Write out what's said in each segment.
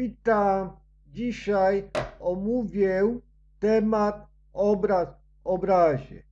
Witam. Dzisiaj omówię temat obraz w obrazie.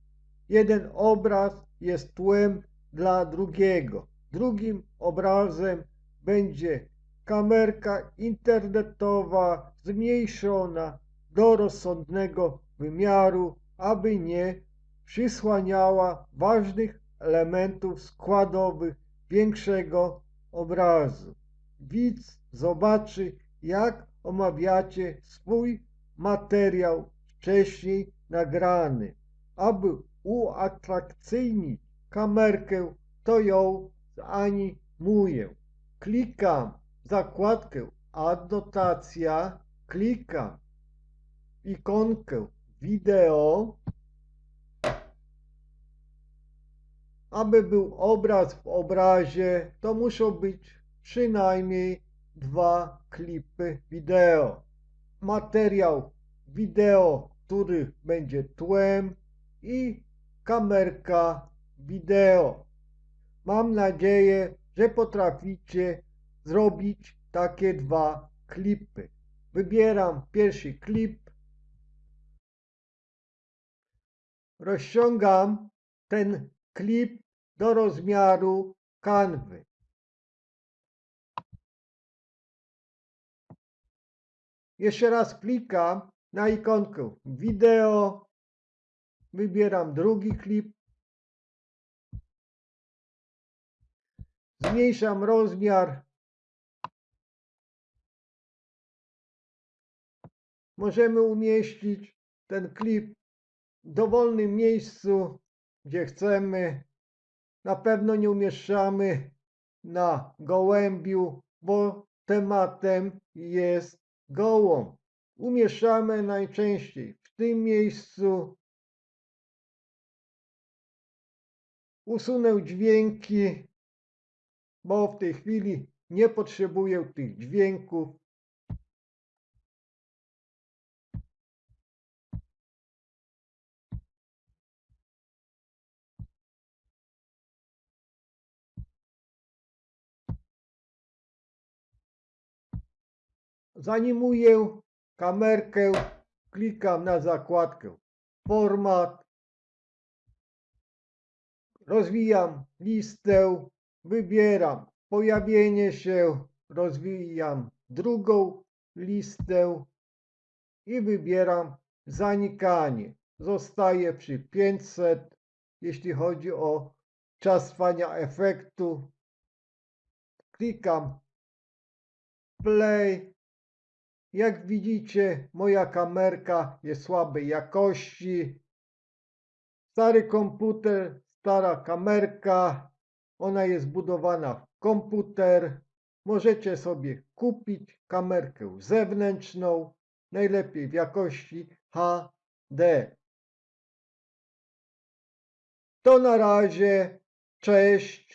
Jeden obraz jest tłem dla drugiego. Drugim obrazem będzie kamerka internetowa zmniejszona do rozsądnego wymiaru, aby nie przysłaniała ważnych elementów składowych większego obrazu. Widz zobaczy, jak omawiacie swój materiał wcześniej nagrany. Aby uatrakcyjnić kamerkę, to ją zanimuję. Klikam w zakładkę Adnotacja, klikam w ikonkę wideo, aby był obraz w obrazie, to muszą być przynajmniej dwa klipy wideo. Materiał wideo, który będzie tłem i kamerka wideo. Mam nadzieję, że potraficie zrobić takie dwa klipy. Wybieram pierwszy klip. Rozciągam ten klip do rozmiaru kanwy. Jeszcze raz klikam na ikonkę wideo. Wybieram drugi klip. Zmniejszam rozmiar. Możemy umieścić ten klip w dowolnym miejscu, gdzie chcemy. Na pewno nie umieszczamy na gołębiu, bo tematem jest gołąb. Umieszczamy najczęściej w tym miejscu. Usunę dźwięki, bo w tej chwili nie potrzebuję tych dźwięków. Zanimuję kamerkę, klikam na zakładkę Format, rozwijam listę, wybieram pojawienie się, rozwijam drugą listę i wybieram zanikanie. Zostaję przy 500, jeśli chodzi o czas trwania efektu. Klikam play. Jak widzicie, moja kamerka jest słabej jakości. Stary komputer, stara kamerka, ona jest budowana w komputer. Możecie sobie kupić kamerkę zewnętrzną, najlepiej w jakości HD. To na razie, cześć.